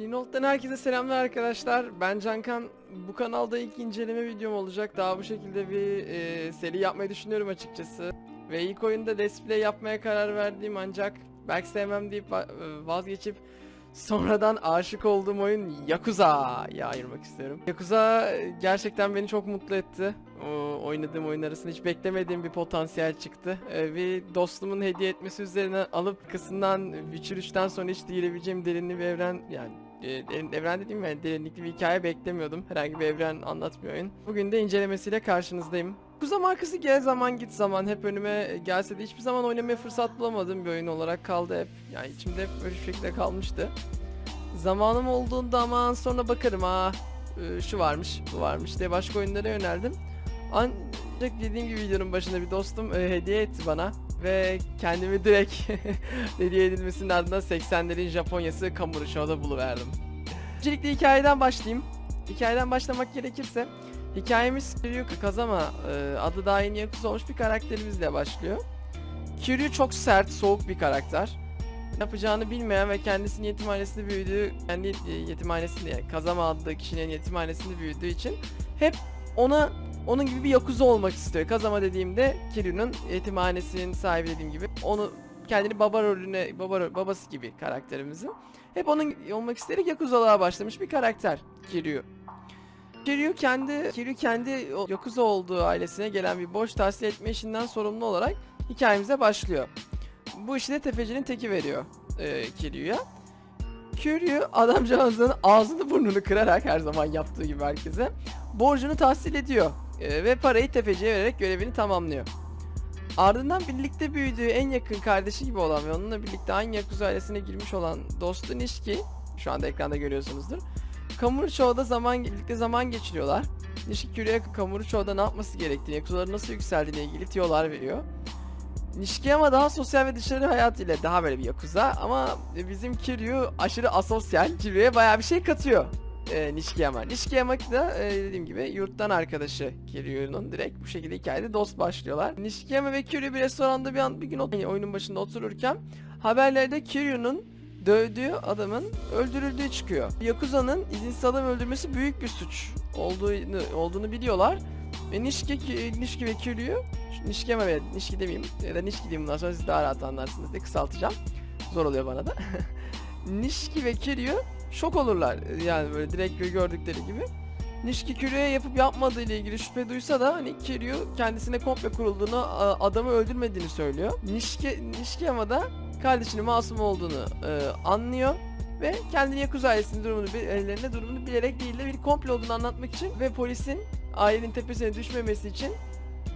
Pinolt'tan herkese selamlar arkadaşlar. Ben Cankan. Bu kanalda ilk inceleme videom olacak. Daha bu şekilde bir e, seri yapmayı düşünüyorum açıkçası. Ve ilk oyunda Let's Play yapmaya karar verdiğim ancak belki sevmem deyip e, vazgeçip sonradan aşık olduğum oyun Yakuza'ya ayırmak istiyorum. Yakuza e, gerçekten beni çok mutlu etti. O oynadığım oyun arasında hiç beklemediğim bir potansiyel çıktı. Ee, bir dostumun hediye etmesi üzerine alıp kısından Witcher 3'ten sonra hiç girebileceğim derinli bir evren yani e, evren dediğim yani derinlikli bir hikaye beklemiyordum. Herhangi bir evren anlatmıyor oyun. Bugün de incelemesiyle karşınızdayım. Kuza markası gel zaman git zaman hep önüme gelse de hiçbir zaman oynamaya fırsat bulamadığım bir oyun olarak kaldı hep. Yani içimde hep böyle şekilde kalmıştı. Zamanım olduğunda aman sonra bakarım ha e, şu varmış bu varmış diye başka oyunlara yöneldim. Ancak dediğim gibi videonun başında bir dostum e, hediye etti bana ve kendimi direkt hediye edilmesinin ardından 80'lerin Japonyası Kamurocho'da buluverdim. Öncelikle hikayeden başlayayım. Hikayeden başlamak gerekirse hikayemiz Kiryu Kazama e, adı daha yeni yakuza olmuş bir karakterimizle başlıyor. Kiryu çok sert, soğuk bir karakter. Ne yapacağını bilmeyen ve kendisinin yetimhanesinde büyüdüğü, kendi e, yetimhanesinde Kazama adlı kişinin yetimhanesinde büyüdüğü için hep ona onun gibi bir yakuza olmak istiyor. Kazama dediğimde Kiryu'nun yetimhanesinin sahibi dediğim gibi onu kendini baba rolüne baba babası gibi karakterimizin hep onun olmak isteyerek yakuzalığa başlamış bir karakter Kiryu. Kiryu kendi Kiryu kendi yakuza olduğu ailesine gelen bir borç tahsil etme işinden sorumlu olarak hikayemize başlıyor. Bu işi de tefecinin teki veriyor e, Kiryu'ya. Kiryu adamcağızın ağzını burnunu kırarak her zaman yaptığı gibi herkese borcunu tahsil ediyor e, ve parayı tefeciye vererek görevini tamamlıyor. Ardından birlikte büyüdüğü en yakın kardeşi gibi olan ve onunla birlikte aynı Yakuza ailesine girmiş olan dostu Nishiki, şu anda ekranda görüyorsunuzdur. Kamurocho'da zaman birlikte zaman geçiriyorlar. Nishiki Kiryu'ya Kamurocho'da ne yapması gerektiğini, Yakuzaların nasıl yükseldiğine ilgili tiyolar veriyor. Nishiki ama daha sosyal ve dışarı hayatıyla daha böyle bir Yakuza ama bizim Kiryu aşırı asosyal. Kiryu'ya bayağı bir şey katıyor e, Nishikiyama. Nishikiyama da e, dediğim gibi yurttan arkadaşı Kiryu'nun direkt bu şekilde hikayede dost başlıyorlar. Nishikiyama ve Kiryu bir restoranda bir an bir gün ot- oyunun başında otururken haberlerde Kiryu'nun dövdüğü adamın öldürüldüğü çıkıyor. Yakuza'nın izinsiz adam öldürmesi büyük bir suç olduğunu olduğunu biliyorlar. Ve Nishiki, Ki- Nishiki ve Kiryu Nishikiyama ve Nishiki demeyeyim ya da Nishiki diyeyim bundan sonra siz daha rahat anlarsınız diye kısaltacağım. Zor oluyor bana da. Nishiki ve Kiryu şok olurlar yani böyle direkt gördükleri gibi. Nishiki Kiryu'ya yapıp yapmadığı ile ilgili şüphe duysa da hani Kiryu kendisine komple kurulduğunu, adamı öldürmediğini söylüyor. Nishiki, Nishikiyama da kardeşinin masum olduğunu e, anlıyor ve kendini Yakuza ailesinin durumunu, ellerine durumunu bilerek değil de bir komple olduğunu anlatmak için ve polisin ailenin tepesine düşmemesi için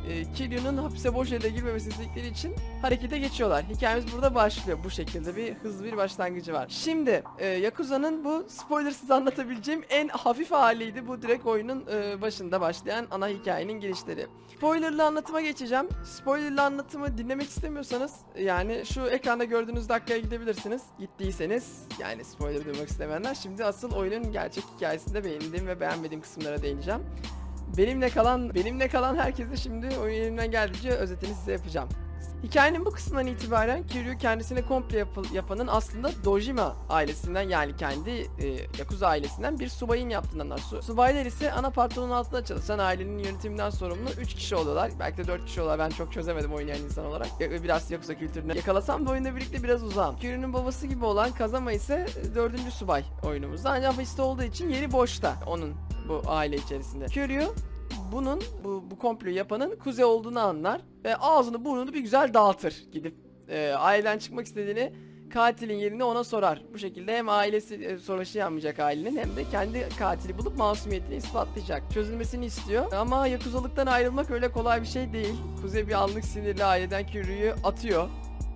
e, Kiryu'nun hapise boş yere girmemesini istedikleri için harekete geçiyorlar. Hikayemiz burada başlıyor. Bu şekilde bir hızlı bir başlangıcı var. Şimdi e, Yakuza'nın bu spoilersız anlatabileceğim en hafif haliydi. Bu direkt oyunun e, başında başlayan ana hikayenin girişleri. Spoilerlı anlatıma geçeceğim. Spoilerlı anlatımı dinlemek istemiyorsanız yani şu ekranda gördüğünüz dakikaya gidebilirsiniz. Gittiyseniz yani spoiler duymak istemeyenler şimdi asıl oyunun gerçek hikayesinde beğendiğim ve beğenmediğim kısımlara değineceğim. Benimle kalan benimle kalan herkese şimdi oyun elimden geldiğince özetini size yapacağım. Hikayenin bu kısmından itibaren Kiryu kendisine komple yapıl- yapanın aslında Dojima ailesinden yani kendi e, Yakuza ailesinden bir subayın yaptığından anlar. Su- subaylar ise ana patronun altında çalışan ailenin yönetiminden sorumlu 3 kişi oluyorlar. Belki de 4 kişi oluyorlar. Ben çok çözemedim oynayan insan olarak. Ya- Biraz Yakuza kültürüne yakalasam da oyunda birlikte biraz uzağım. Kiryu'nun babası gibi olan Kazama ise 4. subay oyunumuzda. Ancak hapiste olduğu için yeri boşta onun bu aile içerisinde. Kiryu bunun bu, bu komployu yapanın kuzey olduğunu anlar ve ağzını burnunu bir güzel dağıtır gidip e, aileden çıkmak istediğini katilin yerini ona sorar. Bu şekilde hem ailesi e, savaşı yanmayacak ailenin hem de kendi katili bulup masumiyetini ispatlayacak. Çözülmesini istiyor ama yakuzalıktan ayrılmak öyle kolay bir şey değil. Kuzey bir anlık sinirli aileden Kiryu'yu atıyor.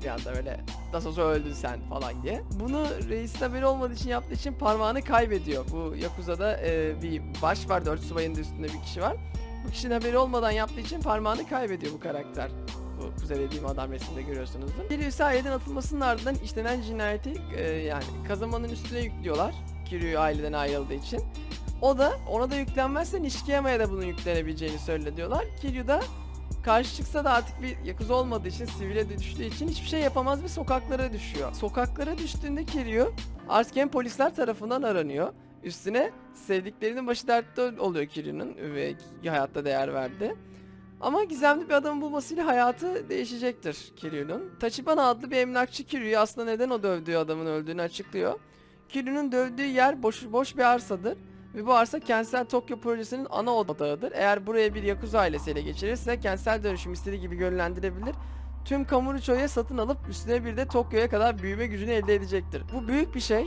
Bir anda böyle nasıl olsa öldün sen falan diye. Bunu reisin haberi olmadığı için yaptığı için parmağını kaybediyor. Bu Yakuza'da e, bir baş var, dört subayın üstünde bir kişi var. Bu kişinin haberi olmadan yaptığı için parmağını kaybediyor bu karakter. Bu kuzey dediğim adam resimde görüyorsunuzdur. Bir üyesi aileden atılmasının ardından işlenen cinayeti e, yani Kazama'nın üstüne yüklüyorlar. Kiryu aileden ayrıldığı için. O da ona da yüklenmezse Nishikiyama'ya da bunun yüklenebileceğini söyle diyorlar. Kiryu da Karşı çıksa da artık bir Yakuza olmadığı için, sivile düştüğü için hiçbir şey yapamaz ve sokaklara düşüyor. Sokaklara düştüğünde Kiryu artık hem polisler tarafından aranıyor. Üstüne sevdiklerinin başı dertte oluyor Kiryu'nun ve hayatta değer verdi. Ama gizemli bir adamı bulmasıyla hayatı değişecektir Kiryu'nun. Tachibana adlı bir emlakçı Kiryu'yu aslında neden o dövdüğü adamın öldüğünü açıklıyor. Kiryu'nun dövdüğü yer boş, boş bir arsadır. Ve bu arsa kentsel Tokyo projesinin ana odağıdır. Eğer buraya bir Yakuza ailesi ele geçirirse kentsel dönüşüm istediği gibi yönlendirebilir. Tüm Kamurocho'ya satın alıp üstüne bir de Tokyo'ya kadar büyüme gücünü elde edecektir. Bu büyük bir şey.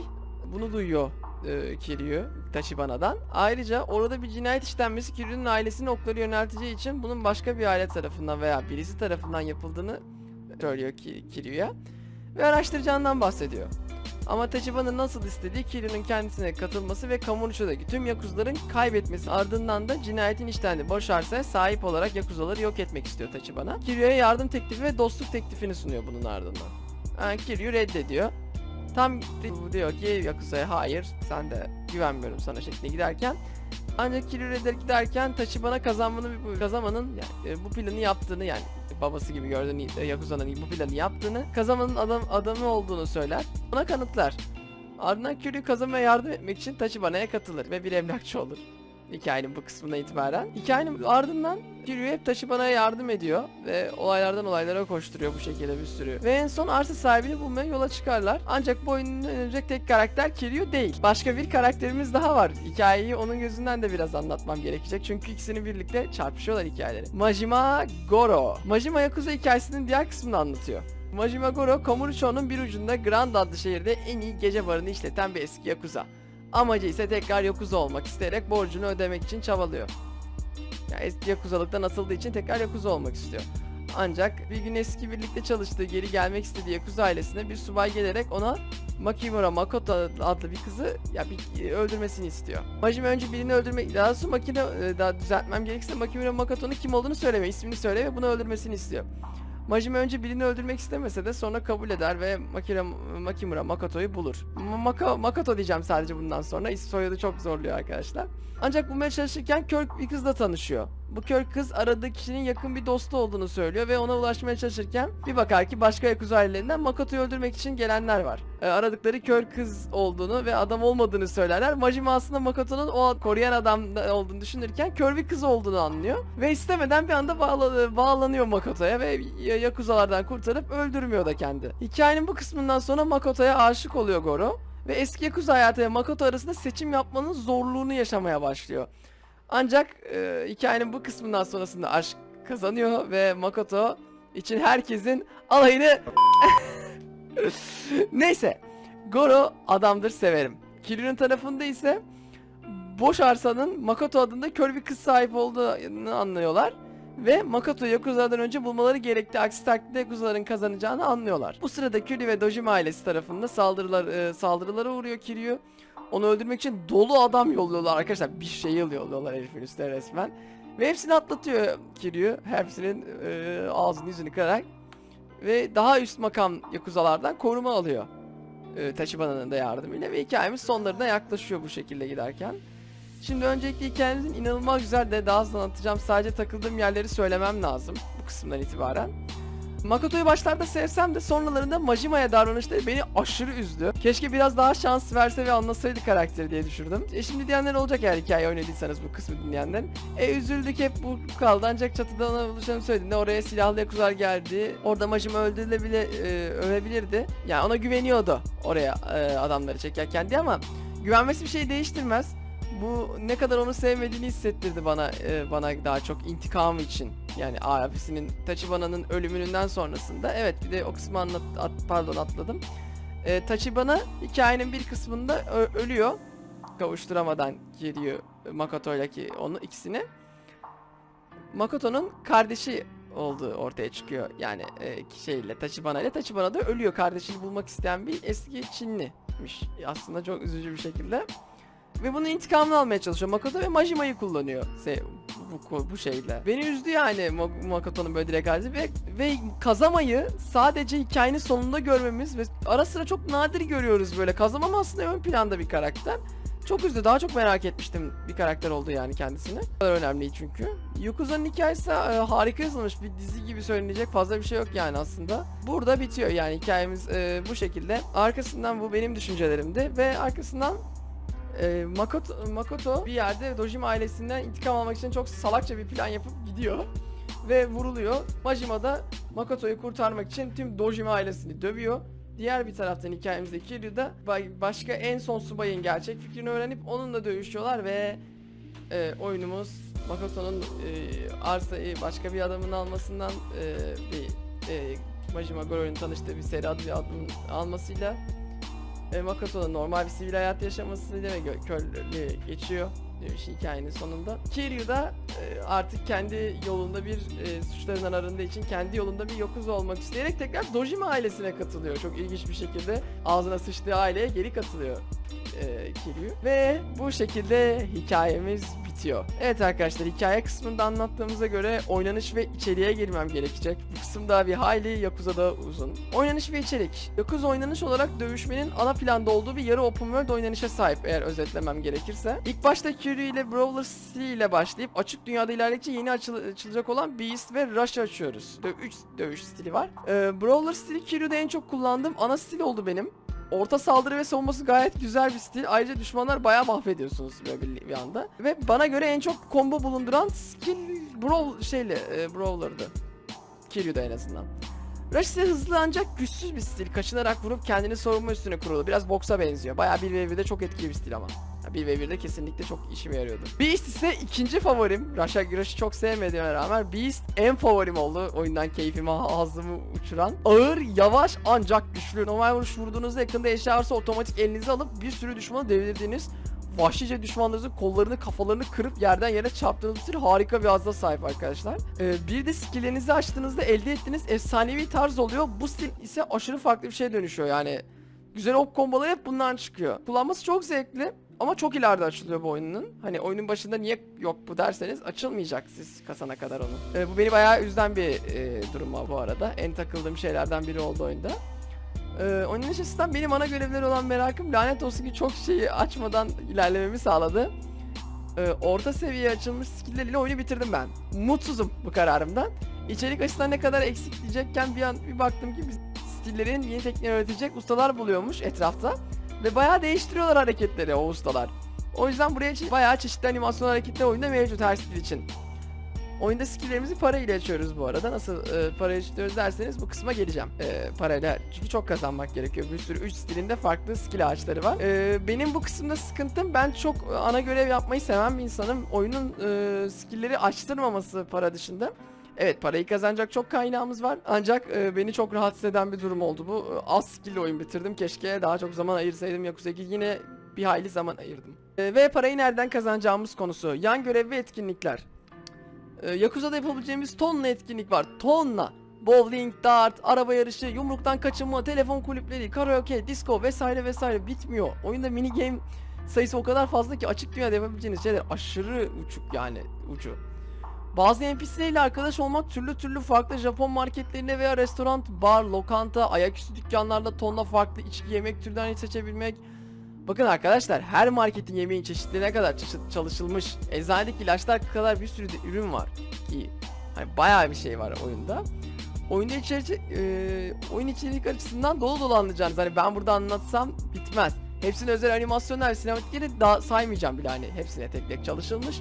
Bunu duyuyor e, Kiryu Tachibana'dan. Ayrıca orada bir cinayet işlenmesi Kiryu'nun ailesinin okları yönelteceği için bunun başka bir aile tarafından veya birisi tarafından yapıldığını söylüyor Ki- Kiryu'ya. Ve araştıracağından bahsediyor. Ama Tachibana'nın nasıl istediği Kiryu'nun kendisine katılması ve Kamurocho'daki tüm Yakuzların kaybetmesi ardından da cinayetin işlendiği boş arsaya sahip olarak Yakuzaları yok etmek istiyor Tachibana. Kiryu'ya yardım teklifi ve dostluk teklifini sunuyor bunun ardından. Yani Kiryu reddediyor. Tam di- diyor ki Yakuza'ya hayır sen de güvenmiyorum sana şeklinde giderken ancak Kiryu redder giderken Tachibana kazanmanın Kazama'nın yani, e, bu planı yaptığını yani babası gibi gördüğünü e, Yakuza'nın bu planı yaptığını Kazama'nın adam adamı olduğunu söyler. Buna kanıtlar. Ardından Kiryu Kazama'ya yardım etmek için Tachibana'ya katılır ve bir emlakçı olur. Hikayenin bu kısmına itibaren. Hikayenin ardından Kiryu hep Tachibana'ya yardım ediyor ve olaylardan olaylara koşturuyor bu şekilde bir sürü. Ve en son arsa sahibini bulmaya yola çıkarlar. Ancak bu oyunun önümüzdeki tek karakter Kiryu değil. Başka bir karakterimiz daha var. Hikayeyi onun gözünden de biraz anlatmam gerekecek. Çünkü ikisini birlikte çarpışıyorlar hikayeleri. Majima Goro. Majima Yakuza hikayesinin diğer kısmını anlatıyor. Majima Goro, Kamurocho'nun bir ucunda Grand adlı şehirde en iyi gece barını işleten bir eski Yakuza. Amacı ise tekrar Yakuza olmak isteyerek borcunu ödemek için çabalıyor. Yani Yakuzalıktan atıldığı için tekrar Yakuza olmak istiyor. Ancak bir gün eski birlikte çalıştığı geri gelmek istediği Yakuza ailesine bir subay gelerek ona Makimura Makoto adlı bir kızı ya bir öldürmesini istiyor. Majima önce birini öldürmek, daha sonra makine e, daha düzeltmem gerekirse Makimura Makoto'nun kim olduğunu söyleme, ismini söyle ve bunu öldürmesini istiyor. Majima önce birini öldürmek istemese de sonra kabul eder ve Makira, Makimura Makoto'yu bulur. Ma- Maka, Makoto diyeceğim sadece bundan sonra. İsim soyadı çok zorluyor arkadaşlar. Ancak bulmaya çalışırken kör bir kızla tanışıyor. Bu kör kız aradığı kişinin yakın bir dostu olduğunu söylüyor ve ona ulaşmaya çalışırken bir bakar ki başka Yakuza ailelerinden Makoto'yu öldürmek için gelenler var. Ee, aradıkları kör kız olduğunu ve adam olmadığını söylerler. Majima aslında Makoto'nun o koruyan adam da- olduğunu düşünürken kör bir kız olduğunu anlıyor. Ve istemeden bir anda bağla- bağlanıyor Makoto'ya ve Yakuzalardan kurtarıp öldürmüyor da kendi. Hikayenin bu kısmından sonra Makoto'ya aşık oluyor Goro. Ve eski Yakuza hayatı ve Makoto arasında seçim yapmanın zorluğunu yaşamaya başlıyor. Ancak e, hikayenin bu kısmından sonrasında aşk kazanıyor ve Makoto için herkesin alayını... Neyse. Goro adamdır severim. Kiryu'nun tarafında ise boş arsanın Makoto adında kör bir kız sahip olduğunu anlıyorlar. Ve Makoto Yakuza'dan önce bulmaları gerektiği aksi takdirde Yakuza'ların kazanacağını anlıyorlar. Bu sırada Kiryu ve Dojima ailesi tarafında saldırılar, e, saldırılara uğruyor Kiryu. Onu öldürmek için dolu adam yolluyorlar arkadaşlar. Bir şey yolluyorlar herifin üstüne resmen. Ve hepsini atlatıyor Kiryu. Hepsinin e, ağzını yüzünü kırarak. Ve daha üst makam Yakuzalardan koruma alıyor. E, Tachibana'nın da yardımıyla. Ve hikayemiz sonlarına yaklaşıyor bu şekilde giderken. Şimdi öncelikle hikayemizin inanılmaz güzel de daha hızlı anlatacağım. Sadece takıldığım yerleri söylemem lazım bu kısımdan itibaren. Makoto'yu başlarda sevsem de sonralarında Majima'ya davranışları beni aşırı üzdü. Keşke biraz daha şans verse ve anlasaydı karakteri diye düşündüm. E şimdi diyenler olacak eğer hikaye oynadıysanız bu kısmı dinleyenler. E üzüldük hep bu kaldı ancak çatıda ona buluşanı söylediğinde oraya silahlı yakuzalar geldi. Orada Majima öldürülebilir, e, ölebilirdi. Yani ona güveniyordu oraya e, adamları çekerken diye ama güvenmesi bir şey değiştirmez. Bu ne kadar onu sevmediğini hissettirdi bana e, bana daha çok intikam için. Yani abisinin Tachibana'nın ölümünden sonrasında. Evet bir de o kısmı anlat at, pardon atladım. E, Tachibana hikayenin bir kısmında ölüyor. Kavuşturamadan geliyor Makoto ile ki onu ikisini. Makoto'nun kardeşi olduğu ortaya çıkıyor. Yani e, şeyle Tachibana ile Tachibana da ölüyor. Kardeşini bulmak isteyen bir eski Çinlimiş. Aslında çok üzücü bir şekilde. Ve bunun intikamını almaya çalışıyor. Makoto ve Majima'yı kullanıyor se- bu, bu, şeyle. Beni üzdü yani Ma- Makoto'nun böyle halde ve, ve Kazama'yı sadece hikayenin sonunda görmemiz ve ara sıra çok nadir görüyoruz böyle. Kazama aslında ön planda bir karakter. Çok üzdü. Daha çok merak etmiştim bir karakter oldu yani kendisini. Bu önemli çünkü. Yakuza'nın hikayesi e, harika yazılmış. Bir dizi gibi söylenecek fazla bir şey yok yani aslında. Burada bitiyor yani hikayemiz e, bu şekilde. Arkasından bu benim düşüncelerimdi ve arkasından e, Makoto, Makoto bir yerde Dojima ailesinden intikam almak için çok salakça bir plan yapıp gidiyor ve vuruluyor. Majima da Makoto'yu kurtarmak için tüm Dojima ailesini dövüyor. Diğer bir taraftan hikayemizde Kiryu da ba- başka en son subayın gerçek fikrini öğrenip onunla dövüşüyorlar ve e, oyunumuz Makoto'nun e, arsayı başka bir adamın almasından e, bir e, Majima Goro'nun tanıştığı bir seri bir adamın almasıyla e, Makoto'nun normal bir sivil hayat yaşamasıyla ve köleliğe geçiyor dövüş hikayenin sonunda. Kiryu da e, artık kendi yolunda bir e, suçlarından arındığı için kendi yolunda bir yokuz olmak isteyerek tekrar Dojima ailesine katılıyor. Çok ilginç bir şekilde ağzına sıçtığı aileye geri katılıyor e, Kiryu. Ve bu şekilde hikayemiz bitiyor. Evet arkadaşlar hikaye kısmında anlattığımıza göre oynanış ve içeriğe girmem gerekecek. Bu kısım daha bir hayli Yakuza'da uzun. Oynanış ve içerik. Yakuza oynanış olarak dövüşmenin ana planda olduğu bir yarı open world oynanışa sahip eğer özetlemem gerekirse. İlk başta Kiryu ile Brawler City ile başlayıp açık dünyada ilerledikçe yeni açıl- açılacak olan Beast ve Rush açıyoruz. 3 dövüş stili var. Ee, Brawler stili Kiryu'da en çok kullandığım ana stil oldu benim. Orta saldırı ve savunması gayet güzel bir stil. Ayrıca düşmanlar bayağı mahvediyorsunuz böyle bir, bir anda. Ve bana göre en çok combo bulunduran skill Brawl şeyle e, Brawler'dı. Kiryu'da en azından. Rush ise hızlı ancak güçsüz bir stil. Kaçınarak vurup kendini savunma üstüne kurulu. Biraz boksa benziyor. Bayağı 1v1'de çok etkili bir stil ama. 1v1'de kesinlikle çok işime yarıyordu. Beast ise ikinci favorim. Rush'a Rush'ı çok sevmediğime rağmen Beast en favorim oldu. Oyundan keyfimi, ağzımı uçuran. Ağır, yavaş ancak güçlü. Normal vuruş vurduğunuzda yakında eşya varsa otomatik elinize alıp bir sürü düşmanı devirdiğiniz vahşice düşmanlarınızın kollarını kafalarını kırıp yerden yere çarptığınız bir harika bir hazda sahip arkadaşlar. Ee, bir de skilllerinizi açtığınızda elde ettiğiniz efsanevi tarz oluyor. Bu stil ise aşırı farklı bir şeye dönüşüyor yani. Güzel ok komboları hep bundan çıkıyor. Kullanması çok zevkli. Ama çok ileride açılıyor bu oyunun. Hani oyunun başında niye yok bu derseniz açılmayacak siz kasana kadar onu. Ee, bu beni bayağı üzen bir e, durum bu arada. En takıldığım şeylerden biri oldu oyunda. Ee, onun açısından benim ana görevleri olan merakım lanet olsun ki çok şeyi açmadan ilerlememi sağladı. Ee, orta seviye açılmış skill'ler ile oyunu bitirdim ben. Mutsuzum bu kararımdan. İçerik açısından ne kadar eksik diyecekken bir an bir baktım ki biz stillerin yeni tekniği öğretecek ustalar buluyormuş etrafta. Ve bayağı değiştiriyorlar hareketleri o ustalar. O yüzden buraya bayağı çeşitli animasyon hareketler oyunda mevcut her stil için. Oyunda skilllerimizi para ile açıyoruz bu arada. Nasıl e, para açıyoruz derseniz bu kısma geleceğim. E, parayla çünkü çok kazanmak gerekiyor. Bir sürü 3 stilinde farklı skill ağaçları var. E, benim bu kısımda sıkıntım ben çok ana görev yapmayı seven bir insanım. Oyunun e, skillleri açtırmaması para dışında. Evet parayı kazanacak çok kaynağımız var. Ancak e, beni çok rahatsız eden bir durum oldu bu. E, Az skill oyun bitirdim. Keşke daha çok zaman ayırsaydım. Yakuza 2 yine bir hayli zaman ayırdım. E, ve parayı nereden kazanacağımız konusu. Yan görev ve etkinlikler. E, Yakuza'da yapabileceğimiz tonla etkinlik var. Tonla. Bowling, dart, araba yarışı, yumruktan kaçınma, telefon kulüpleri, karaoke, disco vesaire vesaire bitmiyor. Oyunda mini game sayısı o kadar fazla ki açık dünyada yapabileceğiniz şeyler aşırı uçuk yani ucu. Bazı NPC'lerle arkadaş olmak türlü türlü farklı Japon marketlerinde veya restoran, bar, lokanta, ayaküstü dükkanlarda tonla farklı içki yemek türlerini seçebilmek. Bakın arkadaşlar her marketin yemeğin çeşitlerine kadar çalışılmış. Eczanedeki ilaçlar kadar bir sürü de ürün var ki hani bayağı bir şey var oyunda. Oyunda içerici, e, oyun içerik açısından dolu dolu anlayacağınız. Hani ben burada anlatsam bitmez. Hepsinin özel animasyonlar, sinematikleri daha saymayacağım bile hani hepsine tek tek çalışılmış.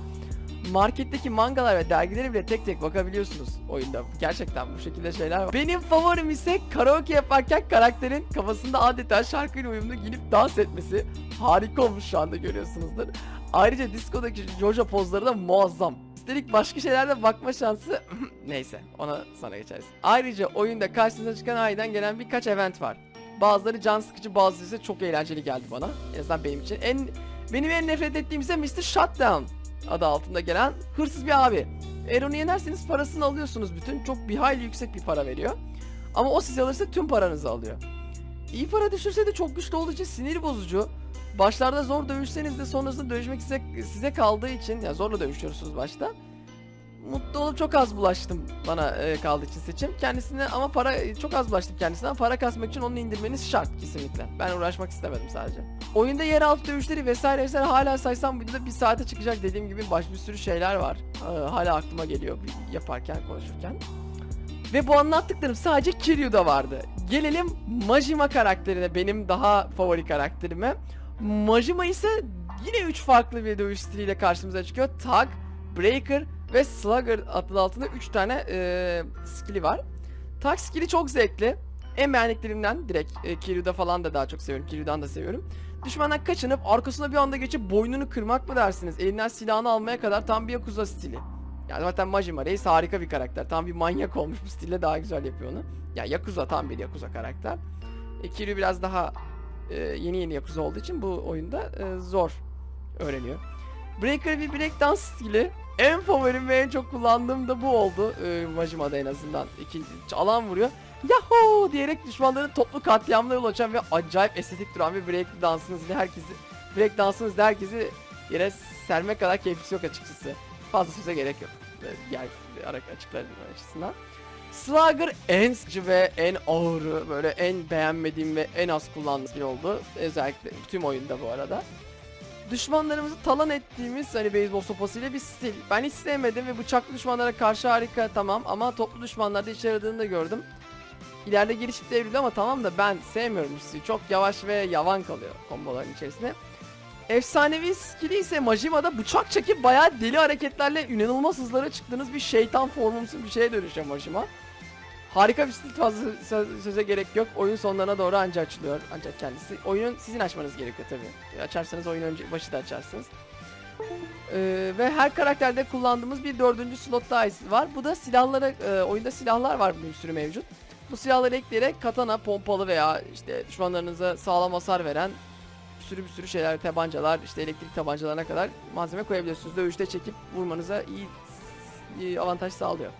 Marketteki mangalar ve dergileri bile tek tek bakabiliyorsunuz oyunda. Gerçekten bu şekilde şeyler var. Benim favorim ise karaoke yaparken karakterin kafasında adeta şarkıyla uyumlu giyinip dans etmesi. Harika olmuş şu anda görüyorsunuzdur. Ayrıca diskodaki Jojo pozları da muazzam. Üstelik başka şeylerde bakma şansı neyse ona sonra geçeriz. Ayrıca oyunda karşınıza çıkan aydan gelen birkaç event var. Bazıları can sıkıcı bazıları ise çok eğlenceli geldi bana. En azından benim için. En benim en nefret ettiğim ise Mr. Shutdown adı altında gelen hırsız bir abi. Eğer onu yenerseniz parasını alıyorsunuz bütün. Çok bir hayli yüksek bir para veriyor. Ama o sizi alırsa tüm paranızı alıyor. İyi para düşürse de çok güçlü olduğu için sinir bozucu. Başlarda zor dövüşseniz de sonrasında dövüşmek size, size kaldığı için, yani zorla dövüşüyorsunuz başta. Mutlu olup çok az bulaştım bana e, kaldığı için seçim. Kendisine ama para e, çok az bulaştım kendisine para kasmak için onu indirmeniz şart kesinlikle. Ben uğraşmak istemedim sadece. Oyunda yeraltı dövüşleri vesaire vesaire hala saysam videoda bir saate çıkacak dediğim gibi baş bir sürü şeyler var. Ee, hala aklıma geliyor yaparken konuşurken. Ve bu anlattıklarım sadece Kiryu'da vardı. Gelelim Majima karakterine, benim daha favori karakterime. Majima ise yine 3 farklı bir dövüş stiliyle karşımıza çıkıyor. Tag, Breaker ve Slugger adlı altında 3 tane e, skill'i var. Tag skill'i çok zevkli. En beğendiklerimden direkt e, Kiryu'da falan da daha çok seviyorum. Kiryu'dan da seviyorum. Düşmandan kaçınıp arkasına bir anda geçip boynunu kırmak mı dersiniz? Elinden silahını almaya kadar tam bir Yakuza stili. Yani zaten Majima Reis harika bir karakter. Tam bir manyak olmuş bu stille daha güzel yapıyor onu. Ya Yakuza tam bir Yakuza karakter. E, Kiryu biraz daha e, yeni yeni Yakuza olduğu için bu oyunda e, zor öğreniyor. Breaker bir breakdance stili. En favorim ve en çok kullandığım da bu oldu. E, Majima'da en azından. İkinci alan vuruyor. Yahoo diyerek düşmanların toplu katliamına yol açan ve acayip estetik duran bir break dansınız ile herkesi break dansınız ile herkesi yere sermek kadar keyiflisi yok açıkçası. Fazla söze gerek yok. Ara açıklarım açısından. Slugger en sıkıcı ve en ağırı, böyle en beğenmediğim ve en az kullandığım skill oldu. Özellikle tüm oyunda bu arada. Düşmanlarımızı talan ettiğimiz hani beyzbol sopasıyla bir stil. Ben hiç sevmedim ve bıçaklı düşmanlara karşı harika tamam ama toplu düşmanlarda işe yaradığını da gördüm. İleride gelişip devriliyor ama tamam da ben sevmiyorum stili. Çok yavaş ve yavan kalıyor komboların içerisinde. Efsanevi skill'i ise Majima'da bıçak çekip bayağı deli hareketlerle inanılmaz hızlara çıktığınız bir şeytan formumsu bir şeye dönüşüyor Majima. Harika bir stil fazla sö- söze gerek yok. Oyun sonlarına doğru anca açılıyor ancak kendisi. Oyunun sizin açmanız gerekiyor tabii. Açarsanız oyun önce başı da açarsınız. Ee, ve her karakterde kullandığımız bir dördüncü slot daha var. Bu da silahlara, e, oyunda silahlar var bir sürü mevcut. Bu silahları ekleyerek katana, pompalı veya işte düşmanlarınıza sağlam hasar veren bir sürü bir sürü şeyler, tabancalar, işte elektrik tabancalarına kadar malzeme koyabiliyorsunuz. Dövüşte çekip vurmanıza iyi, iyi avantaj sağlıyor.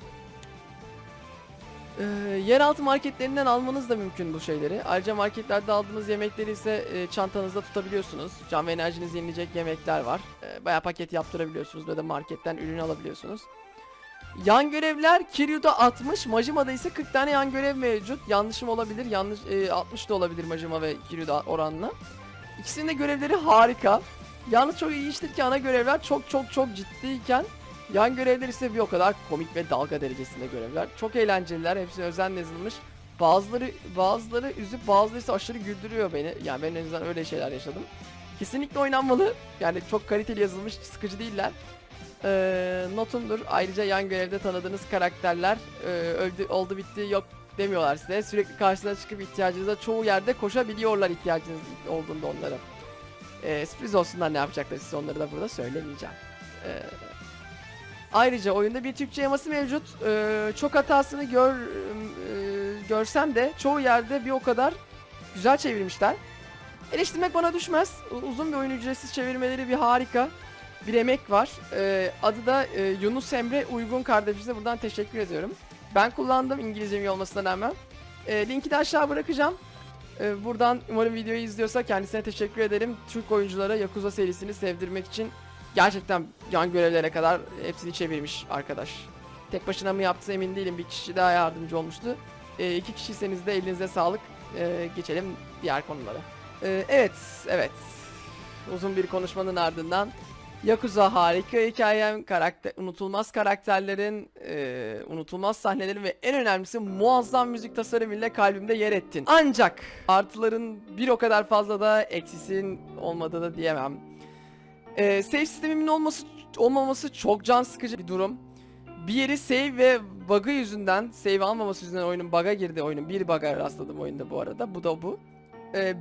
Ee, yeraltı marketlerinden almanız da mümkün bu şeyleri. Ayrıca marketlerde aldığınız yemekleri ise e, çantanızda tutabiliyorsunuz. Can ve enerjinizi yenileyecek yemekler var. E, bayağı paket yaptırabiliyorsunuz ya da marketten ürünü alabiliyorsunuz. Yan görevler Kiryu'da 60, Majima'da ise 40 tane yan görev mevcut. Yanlışım olabilir, yanlış e, 60 da olabilir Majima ve Kiryu'da oranla. İkisinin de görevleri harika. Yalnız çok ilginçtir ki ana görevler çok çok çok ciddiyken yan görevler ise bir o kadar komik ve dalga derecesinde görevler. Çok eğlenceliler, hepsi özenle yazılmış. Bazıları bazıları üzüp bazıları ise aşırı güldürüyor beni. Yani ben en azından öyle şeyler yaşadım. Kesinlikle oynanmalı. Yani çok kaliteli yazılmış, sıkıcı değiller. Ee, notumdur. Ayrıca yan görevde tanıdığınız karakterler e, öldü, oldu bitti yok demiyorlar size. Sürekli karşınıza çıkıp ihtiyacınıza çoğu yerde koşabiliyorlar ihtiyacınız olduğunda onlara. Ee, sürpriz olsunlar ne yapacaklar size onları da burada söylemeyeceğim. Ee, ayrıca oyunda bir Türkçe yaması mevcut. Ee, çok hatasını gör e, görsem de çoğu yerde bir o kadar güzel çevirmişler. Eleştirmek bana düşmez. Uzun bir oyun ücretsiz çevirmeleri bir harika. Bir emek var. Ee, adı da e, Yunus Emre Uygun kardeşimize buradan teşekkür ediyorum. Ben kullandım İngilizcem iyi olmasına rağmen. Ee, linki de aşağı bırakacağım. Ee, buradan umarım videoyu izliyorsa kendisine teşekkür ederim. Türk oyunculara Yakuza serisini sevdirmek için gerçekten yan görevlere kadar hepsini çevirmiş arkadaş. Tek başına mı yaptı emin değilim. Bir kişi daha yardımcı olmuştu. Ee, iki kişiyseniz de elinize sağlık. Ee, geçelim diğer konulara. Ee, evet, evet. Uzun bir konuşmanın ardından Yakuza harika hikayem, karakter, unutulmaz karakterlerin, e, unutulmaz sahnelerin ve en önemlisi muazzam müzik tasarımıyla kalbimde yer ettin. Ancak artıların bir o kadar fazla da eksisin olmadığı da diyemem. E, save sistemimin olması olmaması çok can sıkıcı bir durum. Bir yeri save ve bug'ı yüzünden, save almaması yüzünden oyunun bug'a girdi oyunun. Bir bug'a rastladım oyunda bu arada. Bu da bu.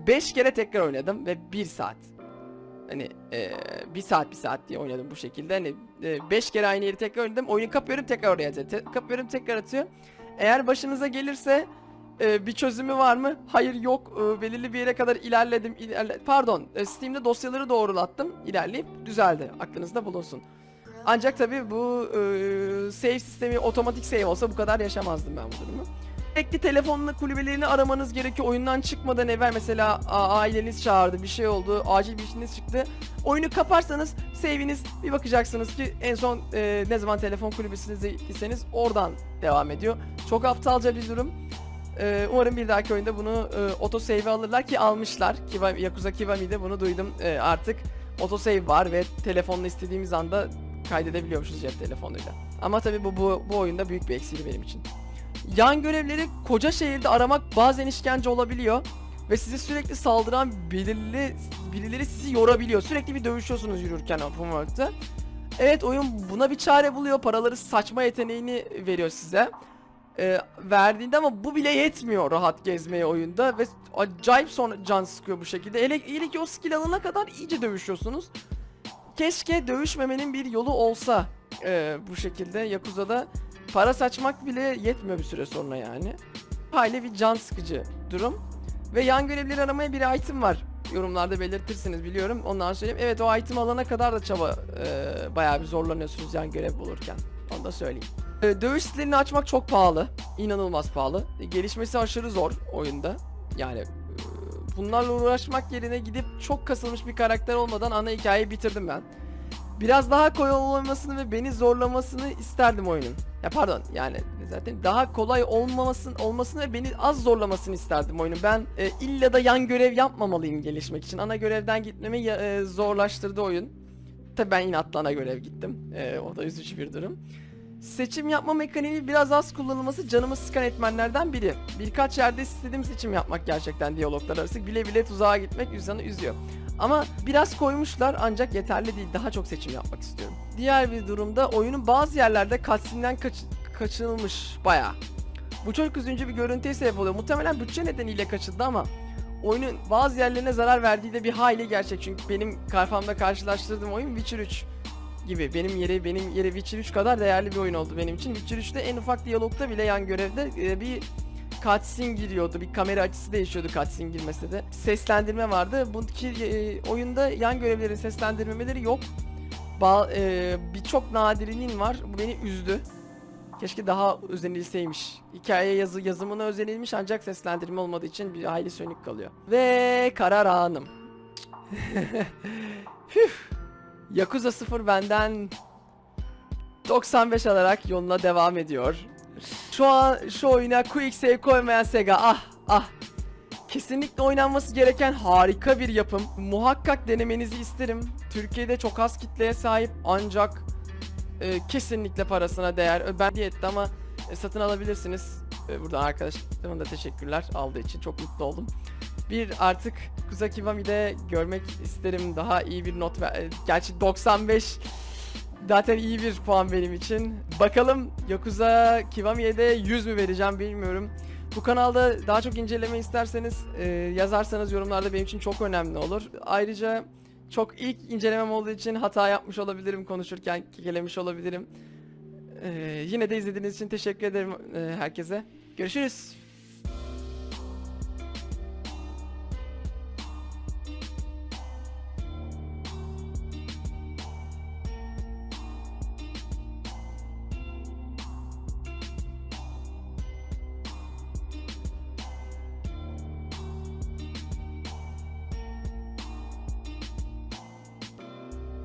5 kere tekrar oynadım ve 1 saat. Hani e, bir saat bir saat diye oynadım bu şekilde. Hani 5 kere aynı yeri tekrar oynadım. Oyunu kapıyorum tekrar oraya. Te- kapıyorum tekrar atıyor. Eğer başınıza gelirse e, bir çözümü var mı? Hayır yok. E, belirli bir yere kadar ilerledim. ilerle- Pardon. e, Steam'de dosyaları doğrulattım. İlerleyip düzeldi. Aklınızda bulunsun. Ancak tabii bu e, save sistemi otomatik save olsa bu kadar yaşamazdım ben bu durumu. Sürekli telefonla kulübelerini aramanız gerekiyor. Oyundan çıkmadan evvel mesela aileniz çağırdı, bir şey oldu, acil bir işiniz çıktı. Oyunu kaparsanız save'iniz bir bakacaksınız ki en son e, ne zaman telefon gittiyseniz oradan devam ediyor. Çok aptalca bir durum. E, umarım bir dahaki oyunda bunu e, autosave alırlar ki almışlar. Kiva, Yakuza Kiwami'de bunu duydum. E, artık autosave var ve telefonla istediğimiz anda kaydedebiliyormuşuz cep telefonuyla. Ama tabii bu, bu, bu oyunda büyük bir eksiği benim için. Yan görevleri koca şehirde aramak bazen işkence olabiliyor. Ve size sürekli saldıran belirli birileri sizi yorabiliyor. Sürekli bir dövüşüyorsunuz yürürken open world'ta. Evet oyun buna bir çare buluyor. Paraları saçma yeteneğini veriyor size. Ee, verdiğinde ama bu bile yetmiyor rahat gezmeye oyunda ve acayip sonra can sıkıyor bu şekilde. Hele, hele ki o skill alana kadar iyice dövüşüyorsunuz. Keşke dövüşmemenin bir yolu olsa ee, bu şekilde Yakuza'da para saçmak bile yetmiyor bir süre sonra yani. Hayli bir can sıkıcı durum. Ve yan görevleri aramaya bir item var. Yorumlarda belirtirsiniz biliyorum. Ondan söyleyeyim. Evet o item alana kadar da çaba e, bayağı bir zorlanıyorsunuz yan görev bulurken. Onu da söyleyeyim. E, dövüş stilini açmak çok pahalı. İnanılmaz pahalı. E, gelişmesi aşırı zor oyunda. Yani e, bunlarla uğraşmak yerine gidip çok kasılmış bir karakter olmadan ana hikayeyi bitirdim ben. Biraz daha kolay olmasını ve beni zorlamasını isterdim oyunun. Ya pardon yani zaten daha kolay olmamasın olmasını ve beni az zorlamasını isterdim oyunun. Ben e, illa da yan görev yapmamalıyım gelişmek için. Ana görevden gitmemi e, zorlaştırdı oyun. Tabi ben inatla ana görev gittim. E, o da üzücü bir durum. Seçim yapma mekaniği biraz az kullanılması canımı sıkan etmenlerden biri. Birkaç yerde istediğim seçim yapmak gerçekten diyaloglar arası. Bile bile tuzağa gitmek insanı üzüyor. Ama biraz koymuşlar ancak yeterli değil. Daha çok seçim yapmak istiyorum. Diğer bir durumda oyunun bazı yerlerde cutscene'den kaç- kaçınılmış bayağı. Bu çok üzücü bir görüntüye sebep oluyor. Muhtemelen bütçe nedeniyle kaçıldı ama oyunun bazı yerlerine zarar verdiği de bir hayli gerçek. Çünkü benim kafamda karşılaştırdığım oyun Witcher 3 gibi. Benim yeri benim yeri Witcher 3 kadar değerli bir oyun oldu benim için. Witcher 3'te en ufak diyalogta bile yan görevde e, bir cutscene giriyordu. Bir kamera açısı değişiyordu cutscene girmese de. Seslendirme vardı. Bu ki e, oyunda yan görevlerin seslendirmeleri yok. Ba- e, Birçok nadirinin var. Bu beni üzdü. Keşke daha özenilseymiş. Hikaye yazı yazımına özenilmiş ancak seslendirme olmadığı için bir hayli sönük kalıyor. Ve karar anım. Hüf. Yakuza 0 benden 95 alarak yoluna devam ediyor. Şu an şu oyuna quick save koymayan Sega ah ah. Kesinlikle oynanması gereken harika bir yapım. Muhakkak denemenizi isterim. Türkiye'de çok az kitleye sahip ancak e, kesinlikle parasına değer. Ben diyetti ama e, satın alabilirsiniz. E, buradan arkadaşlarıma da teşekkürler aldığı için çok mutlu oldum. Bir artık Kuzakiwami'de görmek isterim daha iyi bir not ver. Gerçi 95 zaten iyi bir puan benim için. Bakalım Yakuza Kiwami'ye de 100 mü vereceğim bilmiyorum. Bu kanalda daha çok inceleme isterseniz e, yazarsanız yorumlarda benim için çok önemli olur. Ayrıca çok ilk incelemem olduğu için hata yapmış olabilirim konuşurken kekelemiş olabilirim. E, yine de izlediğiniz için teşekkür ederim e, herkese. Görüşürüz.